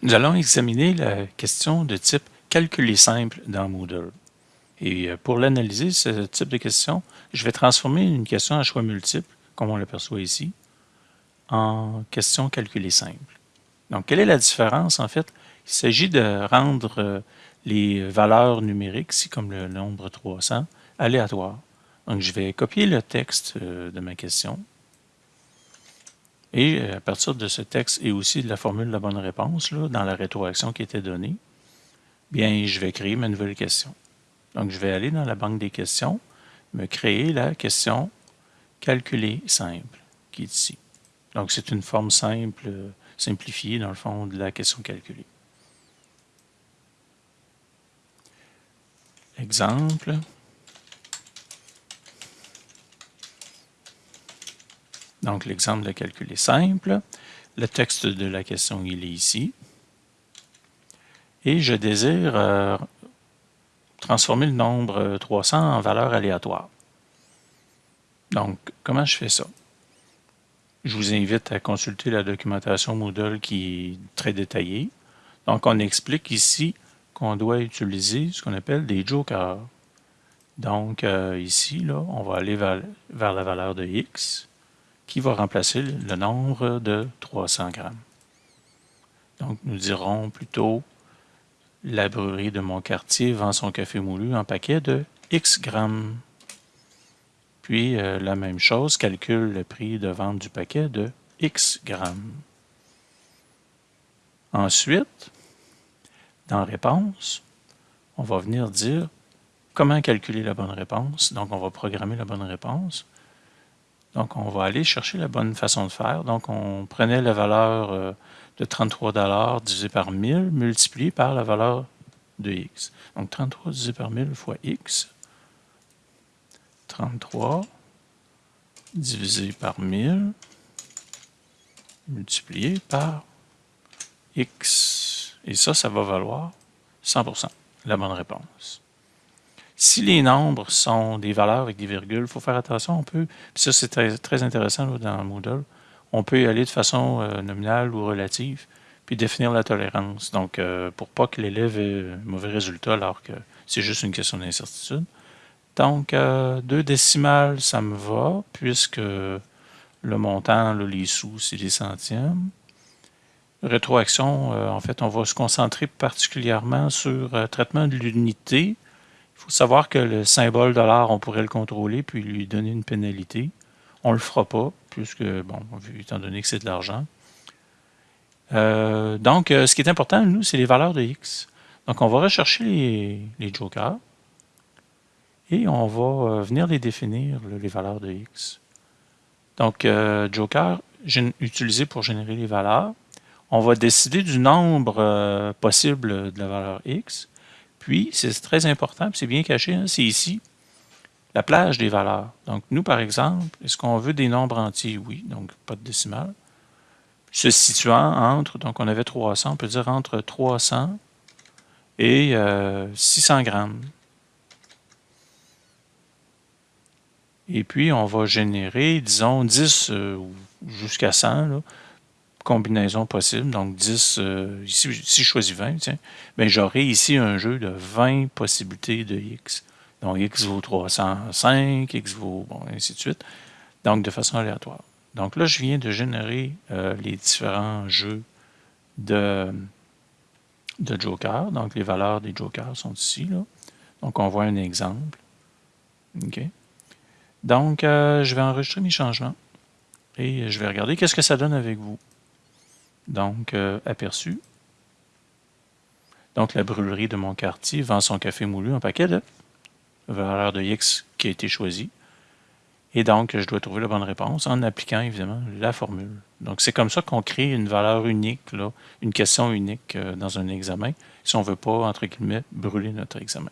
Nous allons examiner la question de type calculer simple dans Moodle. Et euh, pour l'analyser, ce type de question, je vais transformer une question à choix multiple, comme on l'aperçoit ici, en question calculée simple. Donc, quelle est la différence? En fait, il s'agit de rendre euh, les valeurs numériques, ici comme le nombre 300, aléatoires. Donc, je vais copier le texte euh, de ma question, et euh, à partir de ce texte et aussi de la formule de la bonne réponse, là, dans la rétroaction qui était donnée, bien, je vais créer ma nouvelle question. Donc, je vais aller dans la banque des questions, me créer la question calculer simple, qui est ici. Donc, c'est une forme simple, simplifiée, dans le fond, de la question calculée. Exemple. Donc, l'exemple de calcul est simple. Le texte de la question, il est ici. Et je désire euh, transformer le nombre 300 en valeur aléatoire. Donc, comment je fais ça? Je vous invite à consulter la documentation Moodle qui est très détaillée. Donc, on explique ici qu'on doit utiliser ce qu'on appelle des jokers. Donc, euh, ici, là, on va aller vers la valeur de x qui va remplacer le nombre de 300 grammes. Donc, nous dirons plutôt la brûlerie de mon quartier vend son café moulu en paquet de X grammes. Puis, euh, la même chose, calcule le prix de vente du paquet de X grammes. Ensuite, dans réponse, on va venir dire comment calculer la bonne réponse. Donc, on va programmer la bonne réponse. Donc, on va aller chercher la bonne façon de faire. Donc, on prenait la valeur euh, de 33 divisé par 1000 multiplié par la valeur de x. Donc, 33 divisé par 1000 fois x. 33 divisé par 1000 multiplié par x. Et ça, ça va valoir 100% la bonne réponse. Si les nombres sont des valeurs avec des virgules, il faut faire attention, on peut, puis ça c'est très, intéressant dans Moodle, on peut y aller de façon euh, nominale ou relative, puis définir la tolérance. Donc, euh, pour pas que l'élève ait un mauvais résultat alors que c'est juste une question d'incertitude. Donc, euh, deux décimales, ça me va, puisque le montant, les sous, c'est des centièmes. Rétroaction, en fait, on va se concentrer particulièrement sur le traitement de l'unité, il faut savoir que le symbole dollar, on pourrait le contrôler puis lui donner une pénalité. On ne le fera pas, puisque, bon, étant donné que c'est de l'argent. Euh, donc, euh, ce qui est important, nous, c'est les valeurs de X. Donc, on va rechercher les, jokers et on va euh, venir les définir, les valeurs de X. Donc, joker utilisé pour générer les valeurs. On va décider du nombre possible de la valeur X. Puis, c'est très important, c'est bien caché, hein, c'est ici, la plage des valeurs. Donc, nous, par exemple, est-ce qu'on veut des nombres entiers? Oui, donc pas de décimale. Se situant entre, donc on avait 300, on peut dire entre 300 et 600 euh, grammes. Et puis, on va générer, disons, 10 euh, jusqu'à 100, combinaisons possibles. Donc 10, euh, ici, si je choisis 20, tiens, ben, j'aurai ici un jeu de 20 possibilités de x. Donc x vaut 305, x vaut, bon, ainsi de suite. Donc de façon aléatoire. Donc là, je viens de générer euh, les différents jeux de, de Joker. Donc les valeurs des Jokers sont ici. Là. Donc on voit un exemple. OK. Donc, euh, je vais enregistrer mes changements et je vais regarder qu'est-ce que ça donne avec vous. Donc, euh, aperçu. Donc, la brûlerie de mon quartier vend son café moulu en paquet de valeur de X qui a été choisi. Et donc, je dois trouver la bonne réponse en appliquant évidemment la formule. Donc, c'est comme ça qu'on crée une valeur unique, une question unique euh, dans un examen, si on ne veut pas, entre guillemets, brûler notre examen.